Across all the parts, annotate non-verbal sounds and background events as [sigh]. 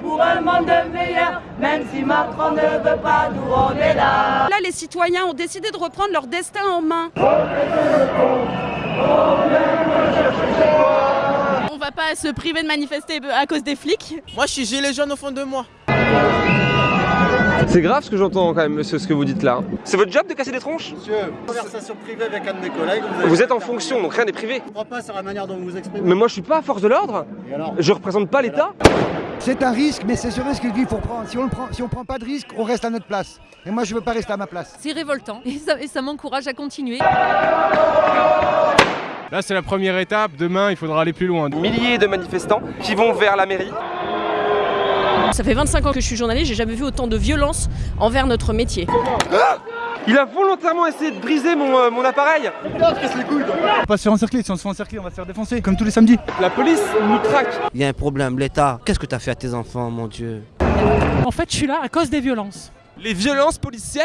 Pour un monde meilleur, même si Macron ne veut pas, nous on est là. Là, les citoyens ont décidé de reprendre leur destin en main. On va pas se priver de manifester à cause des flics. Moi, je suis gilet jaune au fond de moi. C'est grave ce que j'entends quand même, monsieur, ce que vous dites là. C'est votre job de casser des tronches Monsieur, conversation privée avec un de mes collègues. Vous êtes en fonction, donc rien n'est privé. Je comprends pas sur la manière dont vous vous exprimez. Mais moi je suis pas à force de l'ordre. Et alors Je représente pas l'État. C'est un risque, mais c'est ce risque qu'il faut prendre. Si on ne prend, si on prend pas de risque, on reste à notre place. Et moi, je veux pas rester à ma place. C'est révoltant et ça, et ça m'encourage à continuer. Là, c'est la première étape. Demain, il faudra aller plus loin. Milliers de manifestants qui vont vers la mairie. Ça fait 25 ans que je suis journaliste, j'ai jamais vu autant de violence envers notre métier. Il a volontairement essayé de briser mon, euh, mon appareil. On va pas se faire encercler. Si on se fait encercler, on va se faire défoncer, comme tous les samedis. La police nous traque. Il y a un problème, l'État. Qu'est-ce que t'as fait à tes enfants, mon Dieu? En fait, je suis là à cause des violences. Les violences policières?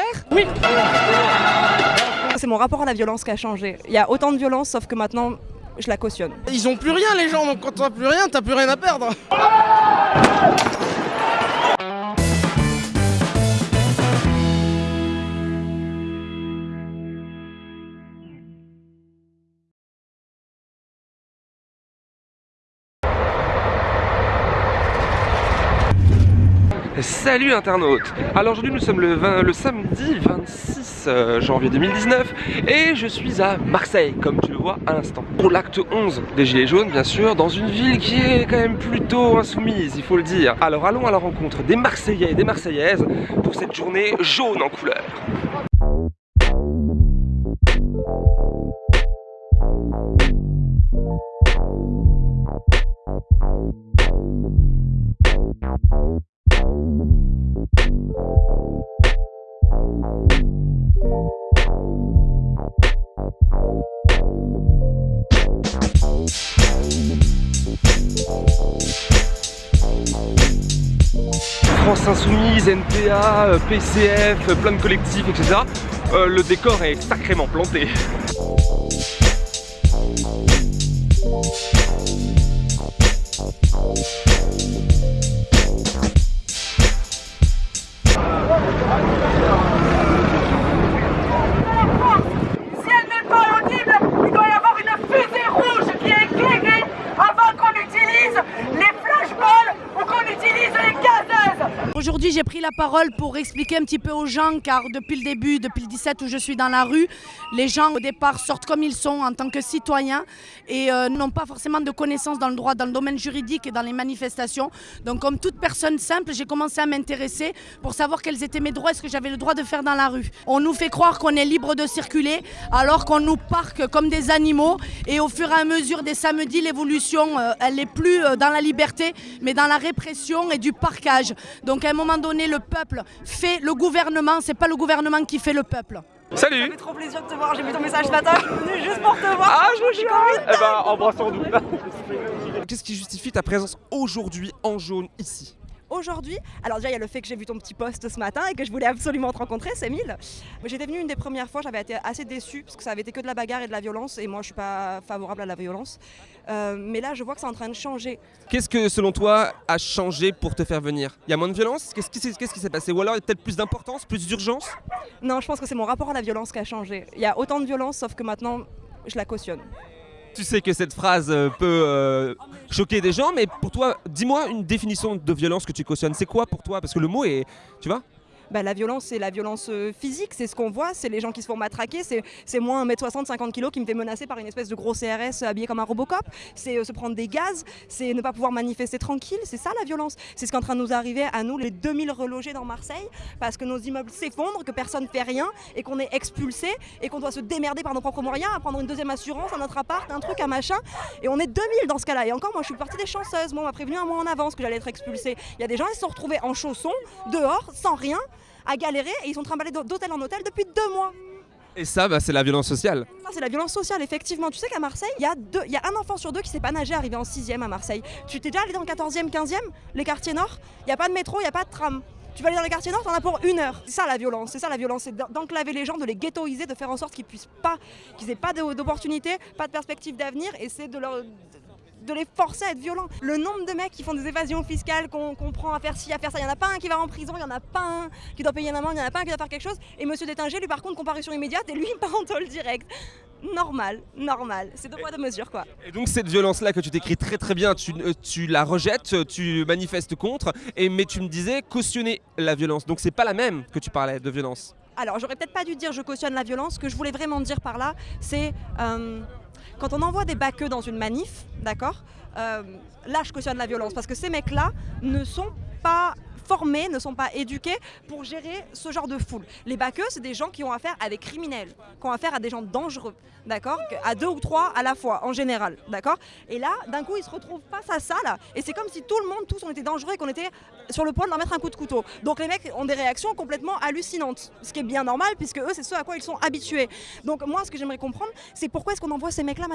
C'est mon rapport à la violence qui a changé. Il y a autant de violence, sauf que maintenant, je la cautionne. Ils ont plus rien, les gens, donc quand t'as plus rien, t'as plus rien à perdre. Salut internautes. Alors aujourd'hui nous sommes le, 20 le samedi 26 euh, janvier 2019 et je suis à Marseille comme tu le vois à l'instant. Pour l'acte 11 des Gilets jaunes bien sûr dans une ville qui est quand même plutôt insoumise il faut le dire. Alors allons à la rencontre des Marseillais et des Marseillaises pour cette journée jaune en couleur Euh, PCF, euh, plein de collectifs, etc. Euh, le décor est sacrément planté. Pour expliquer un petit peu aux gens, car depuis le début, depuis le 17 où je suis dans la rue, les gens au départ sortent comme ils sont en tant que citoyens et euh, n'ont pas forcément de connaissances dans le droit, dans le domaine juridique et dans les manifestations. Donc comme toute personne simple, j'ai commencé à m'intéresser pour savoir quels étaient mes droits et ce que j'avais le droit de faire dans la rue. On nous fait croire qu'on est libre de circuler alors qu'on nous parque comme des animaux et au fur et à mesure des samedis, l'évolution, euh, elle n'est plus euh, dans la liberté mais dans la répression et du parquage. Donc à un moment donné, le peuple fait le gouvernement, c'est pas le gouvernement qui fait le peuple. Salut trop plaisir de te voir, j'ai vu ton message ce matin, je suis venue juste pour te voir. Ah je vous jure Eh ben embrassons-nous Qu'est-ce qui justifie ta présence aujourd'hui en jaune ici? Aujourd'hui, alors déjà il y a le fait que j'ai vu ton petit post ce matin et que je voulais absolument te rencontrer, c'est mille. J'étais venue une des premières fois, j'avais été assez déçue parce que ça avait été que de la bagarre et de la violence et moi je suis pas favorable à la violence. Euh, mais là je vois que c'est en train de changer. Qu'est-ce que selon toi a changé pour te faire venir? Il y a moins de violence? Qu'est-ce qui s'est passé? Ou alors il y a peut-être plus d'importance, plus d'urgence? Non, je pense que c'est mon rapport à la violence qui a changé. Il y a autant de violence sauf que maintenant je la cautionne. Tu sais que cette phrase euh, peut euh, choquer des gens, mais pour toi, dis-moi une définition de violence que tu cautionnes. C'est quoi pour toi? Parce que le mot est, tu vois? Bah, la violence, c'est la violence euh, physique, c'est ce qu'on voit, c'est les gens qui se font matraquer, c'est moi 1m60, 50 kg qui me fait menacer par une espèce de gros CRS habillé comme un Robocop, c'est euh, se prendre des gaz, c'est ne pas pouvoir manifester tranquille, c'est ça la violence. C'est ce qui est en train de nous arriver à nous, les 2000 relogés dans Marseille, parce que nos immeubles s'effondrent, que personne ne fait rien et qu'on est expulsé et qu'on doit se démerder par nos propres moyens, à prendre une deuxième assurance, un autre appart, un truc, un machin. Et on est 2000 dans ce cas-là. Et encore, moi je suis partie des chanceuses, moi on m'a prévenu un mois en avance que j'allais être expulsée. Il y a des gens, ils se sont retrouvés en chaussons, dehors, sans rien, à galérer et ils sont trimballés d'hôtel en hôtel depuis deux mois. Et ça, bah, c'est la violence sociale. Ça, c'est la violence sociale, effectivement. Tu sais qu'à Marseille, il y, a deux- il y a un enfant sur deux qui sait pas nager arrivé en 6ème à Marseille. Tu t'es déjà allé dans le 14e, 15e, les quartiers nord? Il n'y a pas de métro, il n'y a pas de tram. Tu vas aller dans les quartiers nord, t'en as pour une heure. C'est ça la violence, c'est ça la violence, c'est d'en- d'enclaver les gens, de les ghettoiser, de faire en sorte qu'ils puissent pas, qu'ils aient pas de- d'opportunité, pas de perspective d'avenir, et c'est de leur de les forcer à être violents. Le nombre de mecs qui font des évasions fiscales, qu'on prend à faire ci, à faire ça, il n'y en a pas un qui va en prison, il n'y en a pas un qui doit payer une amende, il n'y en a pas un qui doit faire quelque chose. Et monsieur Détinger, lui par contre, comparution immédiate et lui, [laughs] il part en tôle direct. Normal, normal. C'est deux poids deux mesures quoi. Et donc cette violence-là que tu décris très très bien, tu, tu la rejettes, tu manifestes contre, et, mais tu me disais cautionner la violence. Donc c'est pas la même que tu parlais de violence. Alors, j'aurais peut-être pas dû dire je cautionne la violence. Ce que je voulais vraiment dire par là, c'est euh, quand on envoie des baqueux dans une manif, d'accord euh, Là, je cautionne la violence parce que ces mecs-là ne sont pas formés, ne sont pas éduqués pour gérer ce genre de foule. Les baqueux, c'est des gens qui ont affaire à des criminels, qui ont affaire à des gens dangereux, d'accord À deux ou trois à la fois, en général, d'accord Et là, d'un coup, ils se retrouvent face à ça, là, et c'est comme si tout le monde, tous, on était dangereux et qu'on était sur le point de leur mettre un coup de couteau. Donc les mecs ont des réactions complètement hallucinantes, ce qui est bien normal, puisque eux, c'est ce à quoi ils sont habitués. Donc moi, ce que j'aimerais comprendre, c'est pourquoi est-ce qu'on envoie ces mecs-là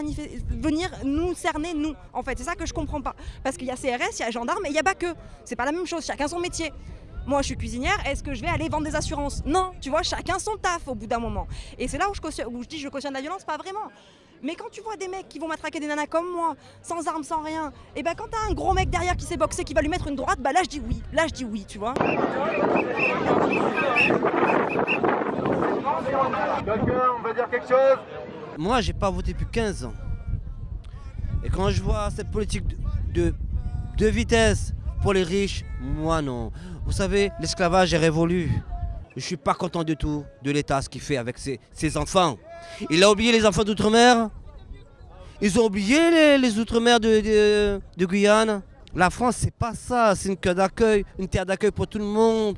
venir nous cerner, nous, en fait? C'est ça que je comprends pas. Parce qu'il y a CRS, il y a gendarmes, et il y a baqueux. C'est pas la même chose, chacun son métier. Moi, je suis cuisinière, est-ce que je vais aller vendre des assurances? Non, tu vois, chacun son taf au bout d'un moment. Et c'est là où je, cautionne- où je dis je cautionne la violence, pas vraiment. Mais quand tu vois des mecs qui vont matraquer des nanas comme moi, sans armes, sans rien, et ben quand t'as un gros mec derrière qui sait boxer, qui va lui mettre une droite, bah là je dis oui. Là je dis oui, tu vois. Quelqu'un, on va dire quelque chose? Moi, j'ai pas voté depuis 15 ans. Et quand je vois cette politique de, de, de vitesse pour les riches, moi non. Vous savez, l'esclavage est révolu. Je suis pas content du tout de l'État, ce qu'il fait avec ses, enfants. Il a oublié les enfants d'outre-mer. Ils ont oublié les, outre-mer de, de- Guyane. La France, c'est pas ça. C'est une terre d'accueil, une terre d'accueil pour tout le monde.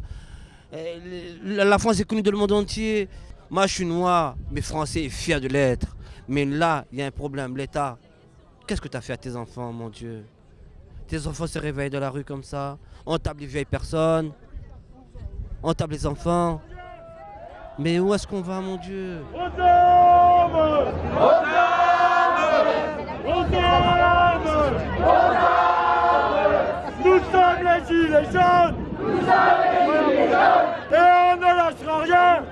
Euh, La la France est connue dans le monde entier. Moi, je suis noir, mais français et fier de l'être. Mais là, il y a un problème. L'État, qu'est-ce que tu as fait à tes enfants, mon Dieu? Tes enfants se réveillent dans la rue comme ça. On tape les vieilles personnes. On tape les enfants. Mais où est-ce qu'on va, mon Dieu? Nous sommes les gilets jaunes! Nous sommes les gilets jaunes! Et on ne lâchera rien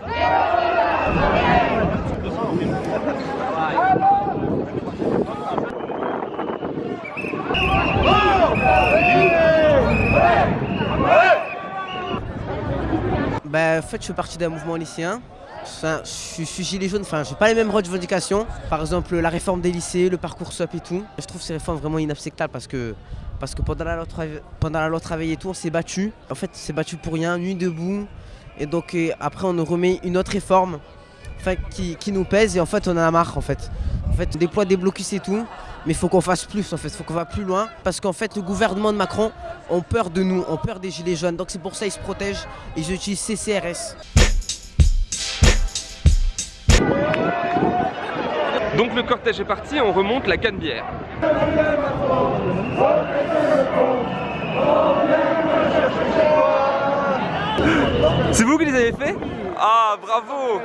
Bah, en fait, je fais partie d'un mouvement lycéen. Je suis- gilet jaune, enfin, j'ai pas les mêmes revendications. Par exemple, la réforme des lycées, le parcours SOP et tout. Je trouve ces réformes vraiment inacceptables parce que, parce que pendant, la loi pendant la loi travail et tout, on s'est battu. En fait, on s'est battu pour rien, nuit debout. Et donc, euh, après, on nous remet une autre réforme enfin, qui, nous pèse et en fait, on a marre en fait. En fait, on déploie des blocus et tout, mais il faut qu'on fasse plus en fait, il faut qu'on va plus loin parce qu'en fait, le gouvernement de Macron ont peur de nous, ont peur des gilets jaunes. Donc, c'est pour ça qu'ils se protègent ils utilisent CCRS. Donc le cortège est parti, on remonte la Canebière. C'est vous qui les avez fait Ah, bravo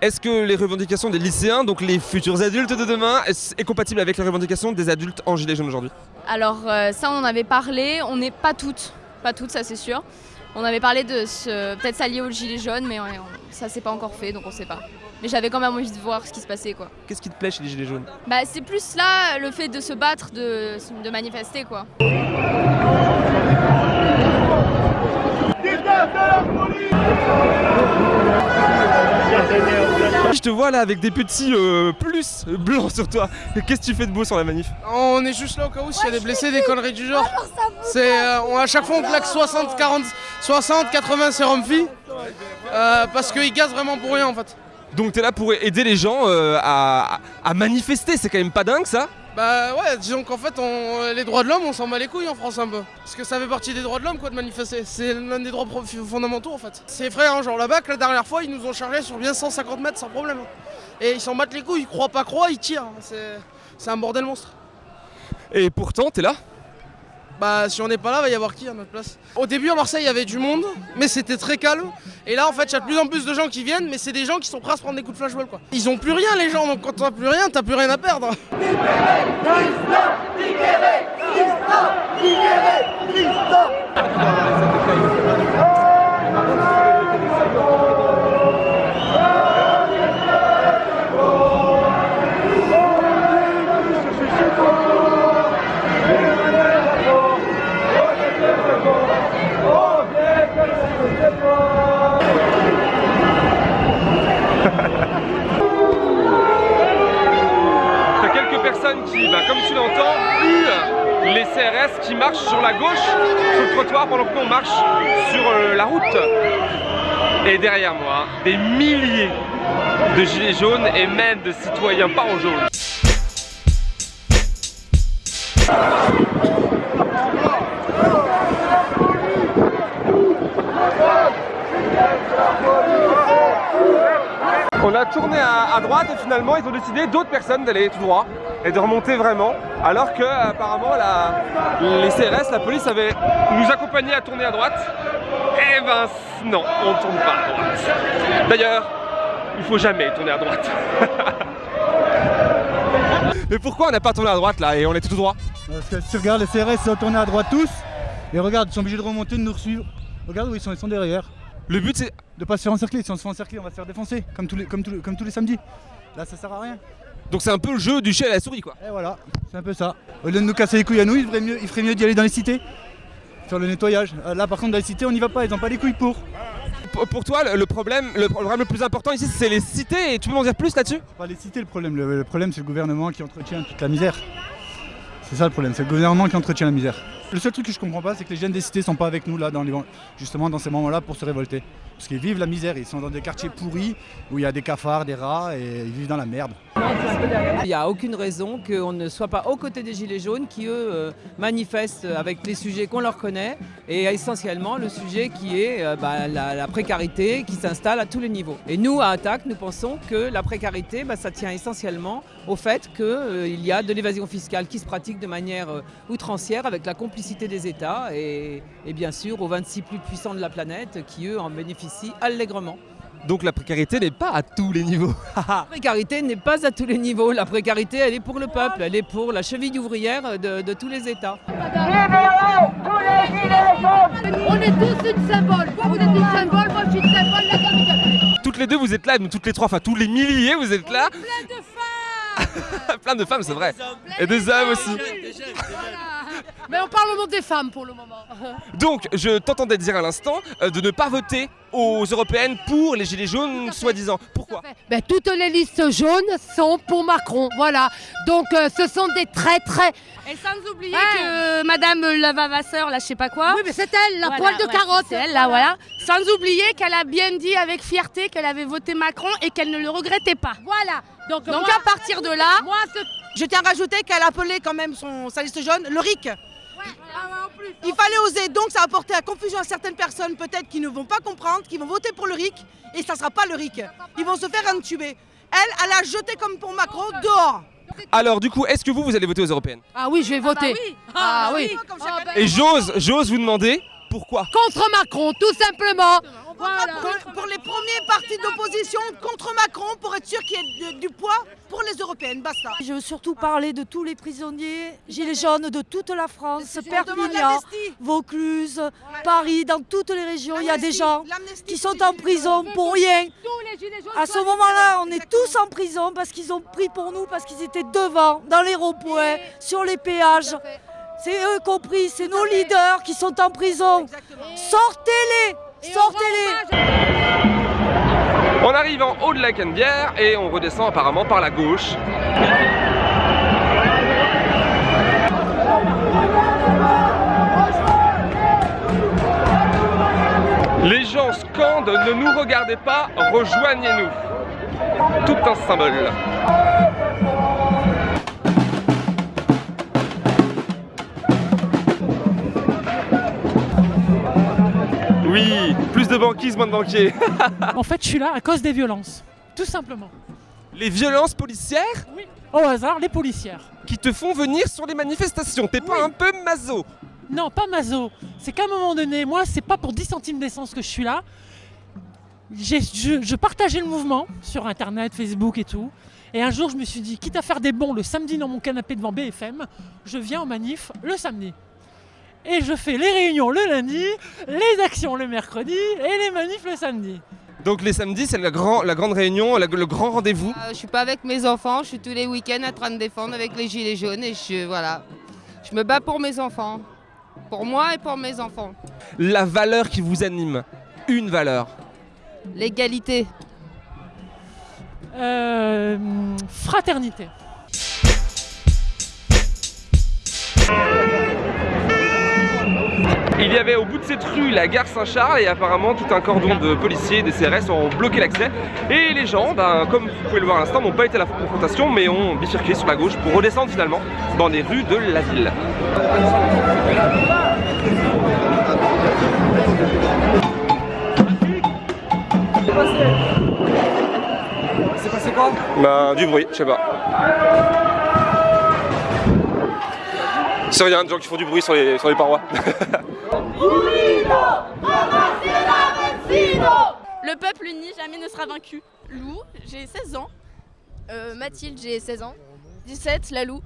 Est-ce que les revendications des lycéens, donc les futurs adultes de demain, est, compatible avec les revendications des adultes en gilet jaune aujourd'hui? Alors euh, ça on en avait parlé, on n'est pas toutes, pas toutes ça c'est sûr. On avait parlé de peut-être s'allier aux gilets jaunes mais on- ça c'est pas encore fait donc on sait pas. Mais j'avais quand même envie de voir ce qui se passait quoi. Qu'est-ce qui te plaît chez les gilets jaunes Bah c'est plus là le fait de se battre, de, de manifester quoi. Je te vois là avec des petits euh, plus blancs sur toi. Qu'est-ce que tu fais de beau sur la manif? On est juste là au cas où s'il y a des blessés, des conneries du genre. C'est euh, on- à chaque fois on claque 60, 40, 60, 80 sérum filles. Euh, parce qu'ils gazent vraiment pour rien en fait. Donc t'es là pour aider les gens euh, à, à manifester, c'est quand même pas dingue ça? Bah ouais, disons qu'en fait on, les droits de l'homme on s'en bat les couilles en France un peu. Parce que ça fait partie des droits de l'homme quoi de manifester. C'est l'un des droits fondamentaux en fait. C'est vrai hein, genre là-bas que la dernière fois ils nous ont chargé sur bien 150 mètres sans problème. Et ils s'en battent les couilles, ils croient pas croient, ils tirent. C'est- C'est un bordel monstre. Et pourtant t'es là? Bah si on n'est pas là, va y avoir qui à notre place? Au début à Marseille il y avait du monde, mais c'était très calme. Et là en fait il y a de plus en plus de gens qui viennent, mais c'est des gens qui sont prêts à se prendre des coups de flashball quoi. Ils ont plus rien les gens, donc quand t'as plus rien, t'as plus rien à perdre. Qui marchent sur la gauche, sur le trottoir, pendant que nous on marche sur euh, la route. Et derrière moi, des milliers de gilets jaunes et même de citoyens pas en jaune. On a tourné à, à droite et finalement ils ont décidé d'autres personnes d'aller tout droit et de remonter vraiment alors que apparemment la, les CRS, la police avait nous accompagné à tourner à droite et ben non, on ne tourne pas à droite. D'ailleurs, il faut jamais tourner à droite. [laughs] Mais pourquoi on n'a pas tourné à droite là et on était tout droit? Parce que si tu regardes les CRS, ils sont tournés à droite tous. Et regarde, ils sont obligés de remonter, de nous suivre. Regarde où ils sont, ils sont derrière. Le but c'est de pas se faire encercler. Si on se fait encercler, on va se faire défoncer, comme tous les, comme tous les, comme tous les samedis. Là, ça sert à rien. Donc c'est un peu le jeu du chat à la souris quoi. Et voilà, c'est un peu ça. Au lieu de nous casser les couilles à nous, il ferait mieux, il ferait mieux d'y aller dans les cités. Faire le nettoyage. Euh, Là par contre dans les cités on n'y va pas, ils ont pas les couilles pour. Pour- Pour toi, le- problème, le problème le plus important ici, c'est les cités. Et tu peux m'en dire plus là-dessus? C'est pas les cités le problème, le, le problème c'est le gouvernement qui entretient toute la misère. C'est ça le problème, c'est le gouvernement qui entretient la misère. Le seul truc que je comprends pas, c'est que les jeunes des cités sont pas avec nous là, dans justement dans ces moments-là pour se révolter. Parce qu'ils vivent la misère, ils sont dans des quartiers pourris où il y a des cafards, des rats et ils vivent dans la merde. Il n'y a aucune raison qu'on ne soit pas aux côtés des Gilets jaunes qui, eux, euh, manifestent avec les sujets qu'on leur connaît et essentiellement le sujet qui est euh, bah, la, la précarité qui s'installe à tous les niveaux. Et nous, à Attaque, nous pensons que la précarité, bah, ça tient essentiellement au fait qu'il y a de l'évasion fiscale qui se pratique de manière euh, outrancière avec la complicité des États et, et bien sûr aux 26 plus puissants de la planète qui, eux, en bénéficient allègrement. Donc la précarité n'est pas à tous les niveaux. [laughs] La précarité n'est pas à tous les niveaux. La précarité, elle est pour le peuple, elle est pour la cheville ouvrière de, de tous les États. On est tous une symbole. Toi, vous êtes une symbole, moi, je suis une symbole. Toutes les deux, vous êtes là, nous toutes les trois, enfin tous les milliers, vous êtes là. [laughs] Plein de femmes. C'est vrai. Et des hommes aussi. Mais on parle au nom des femmes pour le moment. [laughs] Donc, je t'entendais dire à l'instant euh, de ne pas voter aux européennes pour les gilets jaunes, soi-disant. Pourquoi Ben, toutes les listes jaunes sont pour Macron, voilà. Donc euh, ce sont des très très... Et sans oublier que Madame Lavavasseur, là je sais pas quoi. Oui mais c'est elle, la Voilà, poêle de ouais, carotte. C'est elle là, voilà. Sans oublier qu'elle a bien dit avec fierté qu'elle avait voté Macron et qu'elle ne le regrettait pas. Voilà. Donc, Donc moi, à partir de là, Moi, Je tiens à rajouter qu'elle appelait quand même son, sa liste jaune le RIC. Il fallait oser, donc ça a apporté à confusion à certaines personnes peut-être qui ne vont pas comprendre, qui vont voter pour le RIC et ça sera pas le RIC. Ils vont se faire intuber. Elle, elle a jeté comme pour Macron dehors. Alors, du coup, est-ce que vous, vous allez voter aux européennes? Ah oui, je vais voter. Ah, oui. Et j'ose, j'ose vous demander pourquoi? Contre Macron, tout simplement. Pour, pour les premiers partis d'opposition contre Macron pour être sûr qu'il y ait de- du poids pour les européennes, basta. Je veux surtout parler de tous les prisonniers gilets jaunes de toute la France, Perpignan. Vaucluse, Paris, dans toutes les régions. Il y a des gens qui sont en prison pour rien. À ce moment-là, on est tous en prison parce qu'ils ont pris pour nous, parce qu'ils étaient devant, dans les ronds-points, sur les péages. C'est eux compris, c'est nos leaders qui sont en prison. Sortez-les Sortez-les On arrive en haut de la Canebière et on redescend apparemment par la gauche. Les gens scandent Ne nous regardez pas, rejoignez-nous. Tout un symbole. Plus de banquises, moins de banquiers. [laughs] En fait, je suis là à cause des violences. Tout simplement. Les violences policières? Oui. Au hasard, les policières. qui te font venir sur les manifestations. T'es pas un peu maso Non, pas mazo. C'est qu'à un moment donné, moi, c'est pas pour 10 centimes d'essence que je suis là. Je, je partageais le mouvement sur internet, Facebook et tout. Et un jour, je me suis dit, quitte à faire des bons le samedi dans mon canapé devant BFM, je viens en manif le samedi. Et je fais les réunions le lundi, les actions le mercredi et les manifs le samedi. Donc les samedis, c'est la, grand- la grande réunion, la- le grand rendez-vous. Euh, je suis pas avec mes enfants, je suis tous les week-ends en train de défendre avec les gilets jaunes et je voilà. Je me bats pour mes enfants. Pour moi et pour mes enfants. La valeur qui vous anime. Une valeur. L'égalité. Euh, fraternité. Il y avait au bout de cette rue la gare Saint-Charles et apparemment tout un cordon de policiers et des CRS ont bloqué l'accès. Et les gens, ben, comme vous pouvez le voir à l'instant, n'ont pas été à la confrontation mais ont bifurqué sur la gauche pour redescendre finalement dans les rues de la ville. C'est passé quoi Ben, du bruit, je sais pas. C'est rien, des gens qui font du bruit sur les, sur les parois. [laughs] Le peuple uni jamais ne sera vaincu. Lou, j'ai 16 ans. Euh, Mathilde, j'ai 16 ans. 17, la Lou.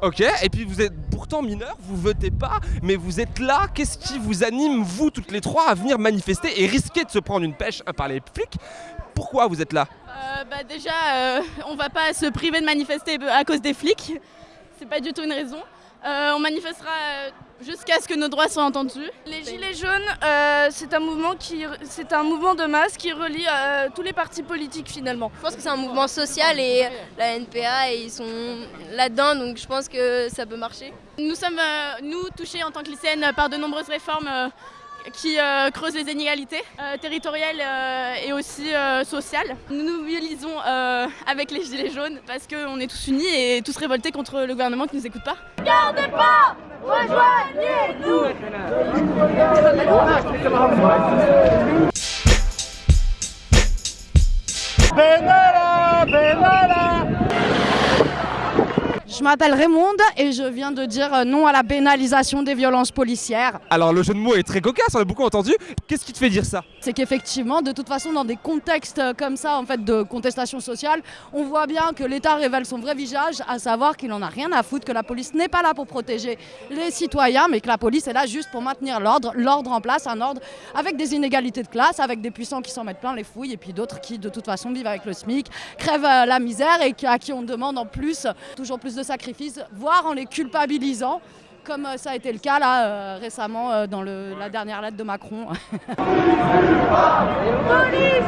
Ok, et puis vous êtes pourtant mineur, vous votez pas, mais vous êtes là. Qu'est-ce qui vous anime, vous toutes les trois, à venir manifester et risquer de se prendre une pêche par les flics? Pourquoi vous êtes là? Euh, bah déjà, euh, on va pas se priver de manifester à cause des flics. C'est pas du tout une raison. Euh, on manifestera euh, jusqu'à ce que nos droits soient entendus. Les Gilets jaunes, euh, c'est un mouvement qui, c'est un mouvement de masse qui relie euh, tous les partis politiques finalement. Je pense que c'est un mouvement social et la NPA ils sont là-dedans donc je pense que ça peut marcher. Nous sommes euh, nous touchés en tant que lycéennes par de nombreuses réformes euh, qui euh, creusent les inégalités euh, territoriales euh, et aussi euh, sociales. Nous nous mobilisons euh, avec les Gilets jaunes parce qu'on est tous unis et tous révoltés contre le gouvernement qui ne nous écoute pas. Gardez pas Benara, Benara. Je m'appelle Raymonde et je viens de dire euh, non à la pénalisation des violences policières. Alors le jeu de mots est très cocasse, on a beaucoup entendu. Qu'est-ce qui te fait dire ça? C'est qu'effectivement, de toute façon, dans des contextes euh, comme ça, en fait, de contestation sociale, on voit bien que l'État révèle son vrai visage, à savoir qu'il en a rien à foutre, que la police n'est pas là pour protéger les citoyens, mais que la police est là juste pour maintenir l'ordre, l'ordre en place, un ordre avec des inégalités de classe, avec des puissants qui s'en mettent plein les fouilles, et puis d'autres qui, de toute façon, vivent avec le SMIC, crèvent euh, la misère et à qui on demande en plus toujours plus de sacrifices, voire en les culpabilisant. Comme euh, ça a été le cas là euh, récemment euh, dans le- la dernière lettre de Macron. Police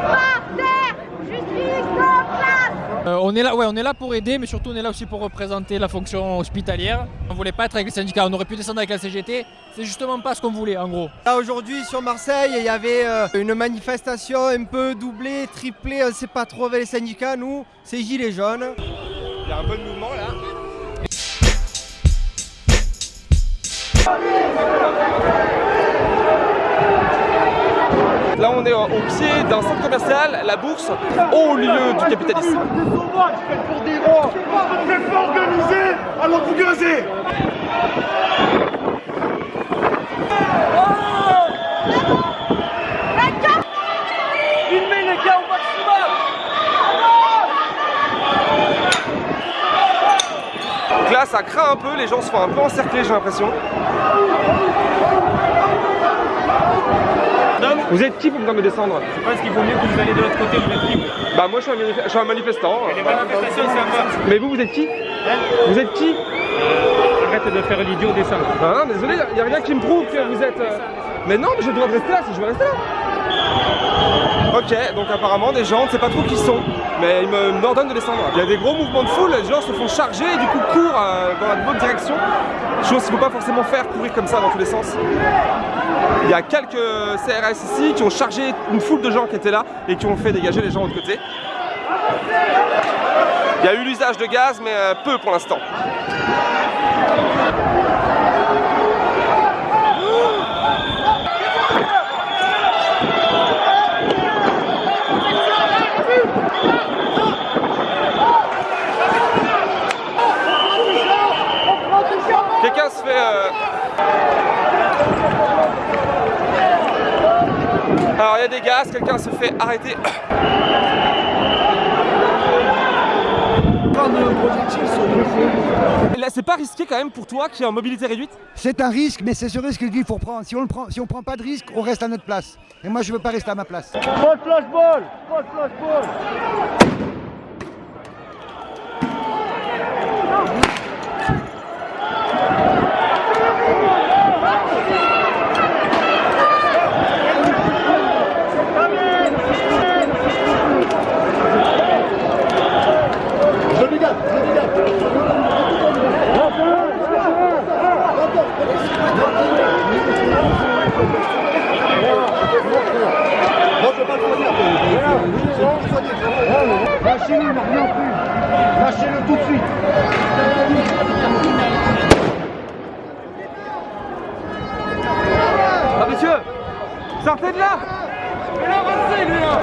par terre Justice en place Euh, on est là, ouais, on est là pour aider, mais surtout on est là aussi pour représenter la fonction hospitalière. On voulait pas être avec les syndicats, on aurait pu descendre avec la CGT. C'est justement pas ce qu'on voulait, en gros. Là aujourd'hui sur Marseille, il y avait euh, une manifestation un peu doublée, triplée, on sait pas trop avec les syndicats. Nous, c'est Gilets jaunes. Il y a un bon mouvement là. Là on est au pied d'un centre commercial, la bourse, au lieu du capitalisme. Donc là ça craint un peu, les gens se font un peu encercler j'ai l'impression. Vous êtes qui pour me descendre? Je pense qu'il vaut mieux que vous allez de l'autre côté, vous êtes libre. Bah moi je suis un, manif- je suis un manifestant. les manifestations, c'est à part. Mais vous, vous êtes qui? Vous êtes qui? Arrête de faire l'idiot, descend. Ah, désolé, il n'y a rien qui me prouve que vous êtes... euh, Mais non, mais j'ai le droit de rester là si je veux rester là. Ok, donc apparemment des gens, on ne sait pas trop qui sont, mais ils m'ordonnent de descendre. Il y a des gros mouvements de foule, les gens se font charger et du coup courent euh, dans la bonne direction. Chose qu'il ne faut pas forcément faire, courir comme ça dans tous les sens. Il y a quelques CRS ici qui ont chargé une foule de gens qui étaient là et qui ont fait dégager les gens de l'autre côté. Il y a eu l'usage de gaz, mais euh, peu pour l'instant. Quelqu'un se fait... euh, Alors il y a des gaz, quelqu'un se fait arrêter. Là c'est pas risqué quand même pour toi qui est en mobilité réduite? C'est un risque, mais c'est ce risque qu'il faut prendre. Si on ne prend, si on prend pas de risque, on reste à notre place. Et moi, je veux pas rester à ma place. Lâchez-le, rien pris. Lâchez-le tout de suite. Ah monsieur Sortez de là Il a avancé lui là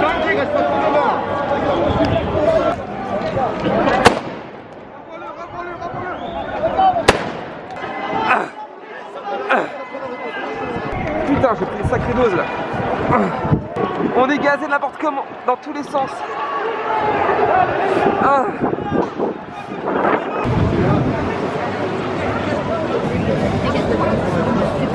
Tranquille, reste pas trop. Putain, j'ai pris une sacrée dose là. On est gazé n'importe comment, dans tous les sens. Ah.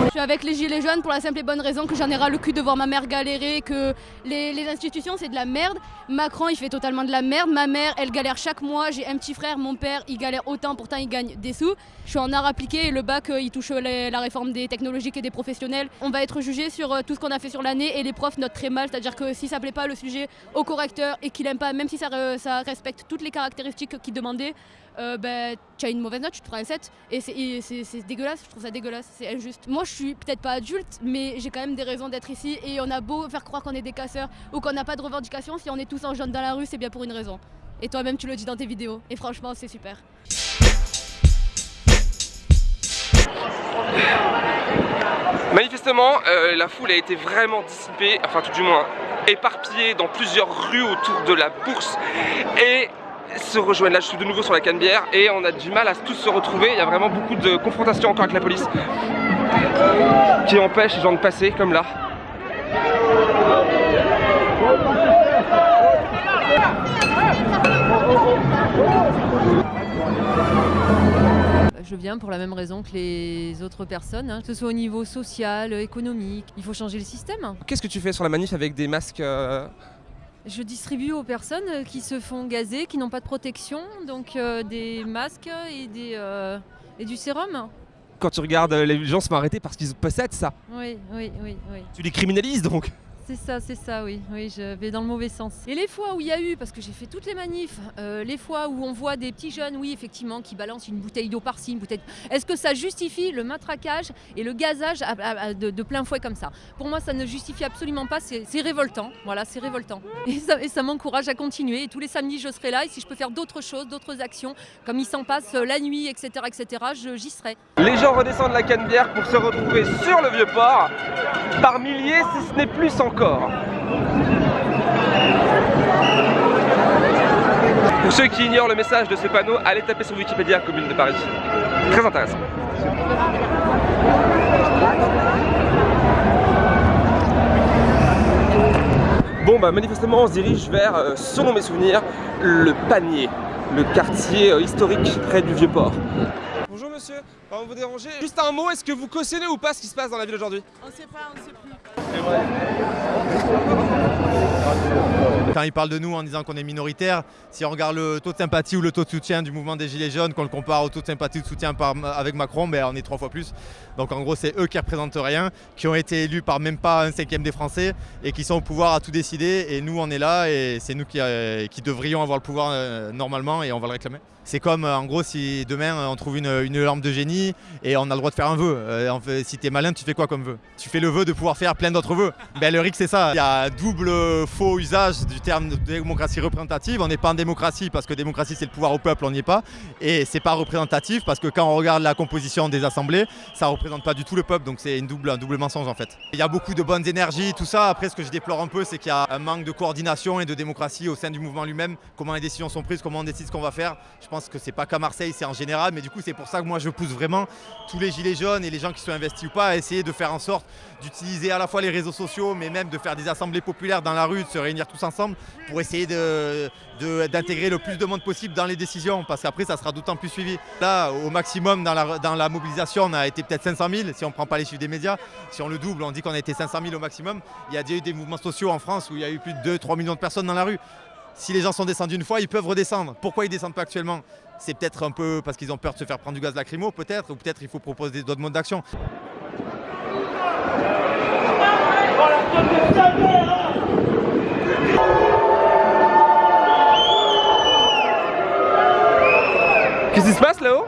Je suis avec les gilets jaunes pour la simple et bonne raison que j'en ai ras le cul de voir ma mère galérer, que les, institutions c'est de la merde. Macron il fait totalement de la merde. Ma mère elle galère chaque mois. J'ai un petit frère, mon père il galère autant, pourtant il gagne des sous. Je suis en art appliqué et le bac euh, il touche la réforme des technologiques et des professionnels. On va être jugé sur euh, tout ce qu'on a fait sur l'année et les profs notent très mal. C'est-à-dire que si ça plaît pas le sujet au correcteur et qu'il aime pas, même si ça, re- ça respecte toutes les caractéristiques qu'il demandait, euh, ben, tu as une mauvaise note, tu te prends un 7. Et c'est dégueulasse, je trouve ça dégueulasse, c'est injuste. Moi, je suis peut-être pas adulte, mais j'ai quand même des raisons d'être ici. Et on a beau faire croire qu'on est des casseurs ou qu'on n'a pas de revendications, si on est tous en jaune dans la rue, c'est bien pour une raison. Et toi-même, tu le dis dans tes vidéos. Et franchement, c'est super. Manifestement, euh, la foule a été vraiment dissipée, enfin tout du moins éparpillée dans plusieurs rues autour de la bourse et se rejoignent. Là, je suis de nouveau sur la Canebière et on a du mal à tous se retrouver. Il y a vraiment beaucoup de confrontations encore avec la police qui empêchent les gens de passer, comme là. Je viens pour la même raison que les autres personnes, hein, que ce soit au niveau social, économique. Il faut changer le système. Qu'est-ce que tu fais sur la manif avec des masques euh, Je distribue aux personnes euh, qui se font gazer, qui n'ont pas de protection, donc euh, des masques et, des, euh, et du sérum. Quand tu regardes, les gens se font arrêter parce qu'ils possèdent ça. Oui, oui, oui, oui. Tu les criminalises donc C'est ça, c'est ça, oui. Oui, je vais dans le mauvais sens. Et les fois où il y a eu, parce que j'ai fait toutes les manifs, euh, les fois où on voit des petits jeunes, oui, effectivement, qui balancent une bouteille d'eau par-ci, une bouteille. Est-ce que ça justifie le matraquage et le gazage de, plein fouet comme ça? Pour moi, ça ne justifie absolument pas. C'est révoltant. Voilà, c'est révoltant. Et ça, m'encourage à continuer. Et tous les samedis, je serai là. Et si je peux faire d'autres choses, d'autres actions, comme il s'en passe euh, la nuit, etc., etc., j'y serai. Les gens redescendent la Canebière pour se retrouver sur le Vieux-Port, par milliers si ce n'est plus encore. Pour ceux qui ignorent le message de ce panneau, allez taper sur Wikipédia Commune de Paris. Très intéressant. Bon bah manifestement on se dirige vers, euh, selon mes souvenirs, le panier, le quartier euh, historique près du Vieux-Port. Bonjour monsieur, pardon de vous déranger. Juste un mot, est-ce que vous cautionnez ou pas ce qui se passe dans la ville aujourd'hui? On sait pas, on sait plus. Quand ils parlent de nous en disant qu'on est minoritaire, si on regarde le taux de sympathie ou le taux de soutien du mouvement des Gilets jaunes, qu'on le compare au taux de sympathie ou de soutien avec Macron, ben on est trois fois plus. Donc en gros, c'est eux qui représentent rien, qui ont été élus par même pas un cinquième des Français et qui sont au pouvoir à tout décider. Et nous, on est là et c'est nous qui, euh, devrions avoir le pouvoir euh, normalement et on va le réclamer. C'est comme euh, en gros si demain on trouve une, lampe de génie et on a le droit de faire un vœu. Si t'es malin, tu fais quoi comme vœu? Tu fais le vœu de pouvoir faire plein d'autres vœux. Ben, le RIC c'est ça. Il y a double faux usage du terme de démocratie représentative. On n'est pas en démocratie parce que démocratie c'est le pouvoir au peuple, on n'y est pas. Et c'est pas représentatif parce que quand on regarde la composition des assemblées, ça représente pas du tout le peuple. Donc c'est une double, un double mensonge en fait. Il y a beaucoup de bonnes énergies, tout ça. Après ce que je déplore un peu c'est qu'il y a un manque de coordination et de démocratie au sein du mouvement lui-même. Comment les décisions sont prises, comment on décide ce qu'on va faire. Je pense que c'est pas qu'à Marseille, c'est en général. Mais du coup c'est pour ça que moi je pousse vraiment tous les gilets jaunes et les gens qui sont investis ou pas à essayer de faire en sorte d'utiliser à la fois les réseaux sociaux mais même de faire des assemblées populaires dans la rue, de se réunir tous ensemble pour essayer de- de- d'intégrer le plus de monde possible dans les décisions parce qu'après ça sera d'autant plus suivi. Là au maximum dans la, mobilisation on a été peut-être 500 000 si on prend pas les chiffres des médias. Si on le double on dit qu'on a été 500 000 au maximum. Il y a déjà eu des mouvements sociaux en France où il y a eu plus de 2-3 millions de personnes dans la rue. Si les gens sont descendus une fois, ils peuvent redescendre. Pourquoi ils descendent pas actuellement? C'est peut-être un peu parce qu'ils ont peur de se faire prendre du gaz lacrymo, peut-être, ou peut-être il faut proposer d'autres modes d'action. Qu'est-ce qui se passe là-haut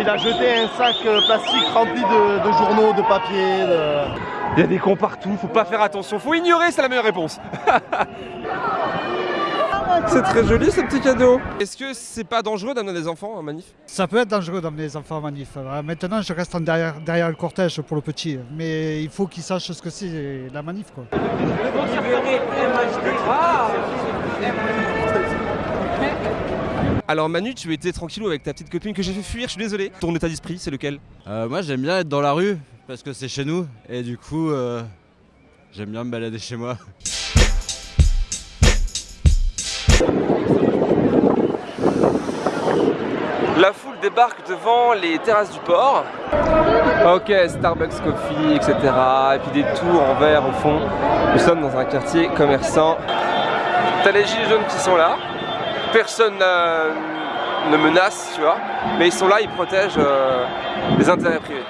il a jeté un sac euh, plastique rempli de, de journaux, de papier. de- Il y a des cons partout, faut pas faire attention, faut ignorer, c'est la meilleure réponse. [laughs] C'est très joli ce petit cadeau. Est-ce que c'est pas dangereux d'amener des enfants en manif? Ça peut être dangereux d'amener les enfants en manif. Euh, Maintenant, je reste en derrière, derrière le cortège pour le petit. Mais il faut qu'il sache ce que c'est la manif. Quoi. Alors Manu, tu étais tranquillou avec ta petite copine que j'ai fait fuir, je suis désolé. Ton état d'esprit, c'est lequel? Euh, moi j'aime bien être dans la rue parce que c'est chez nous et du coup euh, j'aime bien me balader chez moi. La foule débarque devant les terrasses du port. Ok, Starbucks Coffee, etc. Et puis des tours en verre au fond. Nous sommes dans un quartier commerçant. T'as les gilets jaunes qui sont là. Personne euh, ne menace, tu vois. Mais ils sont là, ils protègent euh, les intérêts privés.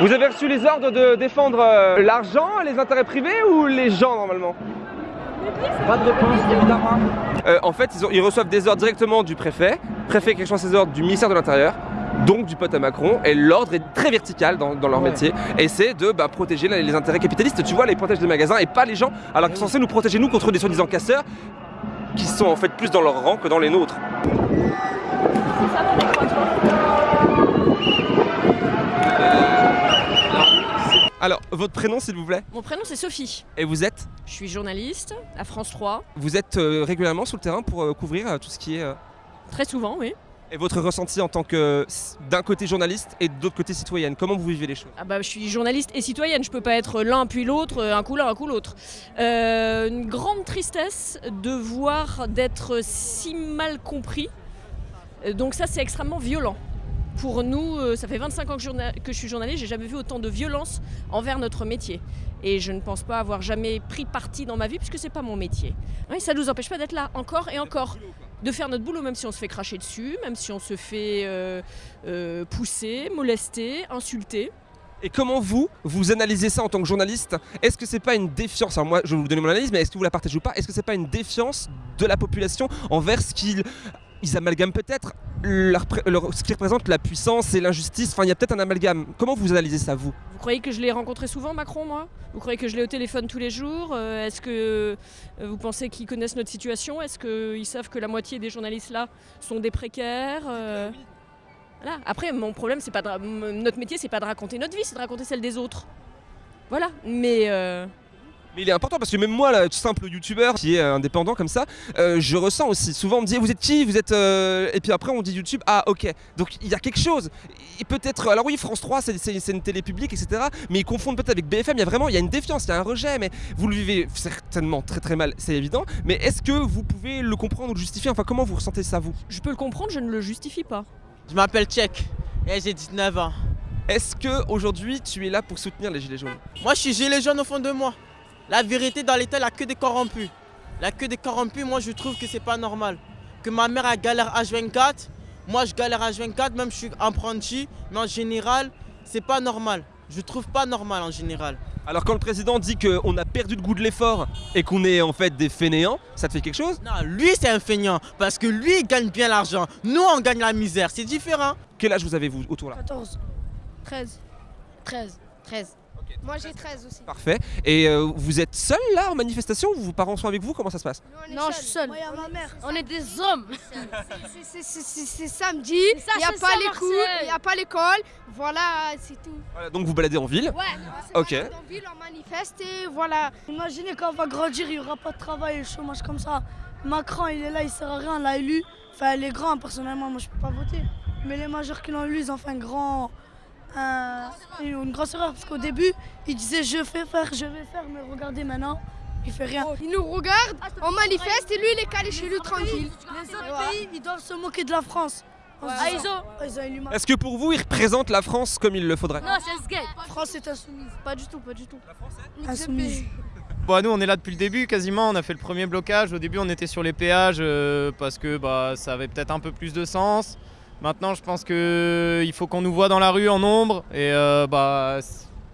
Vous avez reçu les ordres de défendre euh, l'argent, les intérêts privés ou les gens normalement? Pas de réponse, évidemment. en fait, ils, ont- ils reçoivent des ordres directement du préfet. Préfet qui reçoit ces ordres du ministère de l'Intérieur. Donc du pote à Macron, et l'ordre est très vertical dans, dans leur métier, et c'est de bah, protéger les, les intérêts capitalistes. Tu vois, ils protègent les magasins et pas les gens, alors qu'ils sont censés nous protéger nous contre des soi-disant casseurs, qui sont en fait plus dans leur rang que dans les nôtres. Alors, votre prénom s'il vous plaît? Mon prénom c'est Sophie. Et vous êtes? Je suis journaliste à France 3. Vous êtes euh, régulièrement sur le terrain pour euh, couvrir euh, tout ce qui est... Très souvent, oui. Et votre ressenti en tant que d'un côté journaliste et de l'autre côté citoyenne, comment vous vivez les choses? Ah bah, je suis journaliste et citoyenne, je peux pas être l'un puis l'autre, un coup l'un, un coup l'autre. Euh, une grande tristesse de voir d'être si mal compris. Euh, Donc ça c'est extrêmement violent. Pour nous, euh, ça fait 25 ans que, je suis journaliste, j'ai jamais vu autant de violence envers notre métier. Et je ne pense pas avoir jamais pris parti dans ma vie puisque c'est pas mon métier. Ça ne nous empêche pas d'être là encore et encore. De faire notre boulot même si on se fait cracher dessus, même si on se fait euh, euh, pousser, molester, insulter. Et comment vous, vous analysez ça en tant que journaliste? Est-ce que c'est pas une défiance? Alors moi, je vais vous donner mon analyse, mais est-ce que vous la partagez ou pas? Est-ce que c'est pas une défiance de la population envers ce qu'ils ils amalgament peut-être leur pré- leur- ce qui représente la puissance et l'injustice Enfin, il y a peut-être un amalgame. Comment vous analysez ça, vous? Vous croyez que je l'ai rencontré souvent, Macron, moi? Vous croyez que je l'ai au téléphone tous les jours? Euh, Est-ce que euh, vous pensez qu'ils connaissent notre situation? Est-ce qu'ils savent que la moitié des journalistes là sont des précaires Euh, Voilà. Après, mon problème, c'est pas de ra- m- notre métier, c'est pas de raconter notre vie, c'est de raconter celle des autres. Voilà. Mais euh, Mais il est important parce que même moi, là, tout simple youtubeur qui est euh, indépendant comme ça, euh, je ressens aussi. Souvent on me dit vous êtes qui Vous êtes euh, et puis après on dit YouTube. Ah ok. Donc il y a quelque chose. Et peut-être. Alors oui, France 3, c'est- c'est c'est une télé publique, etc. Mais ils confondent peut-être avec BFM. Il y a vraiment, il y a une défiance, il y a un rejet. Mais vous le vivez certainement très très mal, c'est évident. Mais est-ce que vous pouvez le comprendre ou le justifier? Enfin, comment vous ressentez ça vous? Je peux le comprendre, je ne le justifie pas. Je m'appelle Tchèque et j'ai 19 ans. Est-ce que aujourd'hui tu es là pour soutenir les gilets jaunes? Moi, je suis gilet jaune au fond de moi. La vérité, dans l'État, il n'y a que des corrompus. La que des corrompus, moi, je trouve que c'est pas normal. Que ma mère a galère H24, moi, je galère H24, même je suis apprenti, mais en général, c'est pas normal. Je trouve pas normal en général. Alors quand le président dit qu'on a perdu le goût de l'effort et qu'on est en fait des fainéants, ça te fait quelque chose? Non, lui, c'est un feignant, parce que lui, il gagne bien l'argent. Nous, on gagne la misère, c'est différent. Quel âge vous avez vous autour là? 14. 13. 13. 13. Moi j'ai 13 aussi. Parfait. Et euh, vous êtes seul là en manifestation ou vos parents sont avec vous Comment ça se passe? Non, je suis seule. Moi, y a ma mère. On est des hommes. C'est- samedi, il n'y a pas les cours, il n'y a pas l'école. Voilà, c'est tout. Voilà, Donc vous baladez en ville Ouais, Ok. en ville, on manifeste et voilà. Imaginez quand on va grandir, il n'y aura pas de travail et le chômage comme ça. Macron, il est là, il sert à rien, on l'a élu. Enfin, les grands, personnellement, moi je peux pas voter. Mais les majeurs qui l'ont élu, ils ont fait un grand, un- une grosse erreur. Parce qu'au début, il disait je vais faire, je vais faire, mais regardez maintenant, il fait rien. Il nous regarde, on manifeste et lui il est calé chez lui tranquille. Les autres pays, ils doivent se moquer de la France. Se Ah, ils ont- ils. Est-ce que pour vous, il représente la France comme il le faudrait Non, c'est ce gay. France est insoumise. Pas du tout, pas du tout. Insoumise. Bon, nous on est là depuis le début quasiment, on a fait le premier blocage. Au début on était sur les péages euh, parce que bah, ça avait peut-être un peu plus de sens. Maintenant je pense qu'il faut qu'on nous voit dans la rue en nombre et euh, bah,